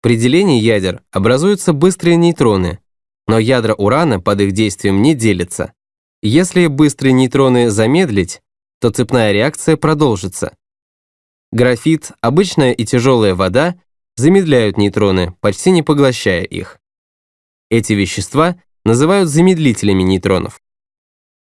При делении ядер образуются быстрые нейтроны, но ядра урана под их действием не делятся. Если быстрые нейтроны замедлить, то цепная реакция продолжится. Графит, обычная и тяжелая вода замедляют нейтроны, почти не поглощая их. Эти вещества называют замедлителями нейтронов.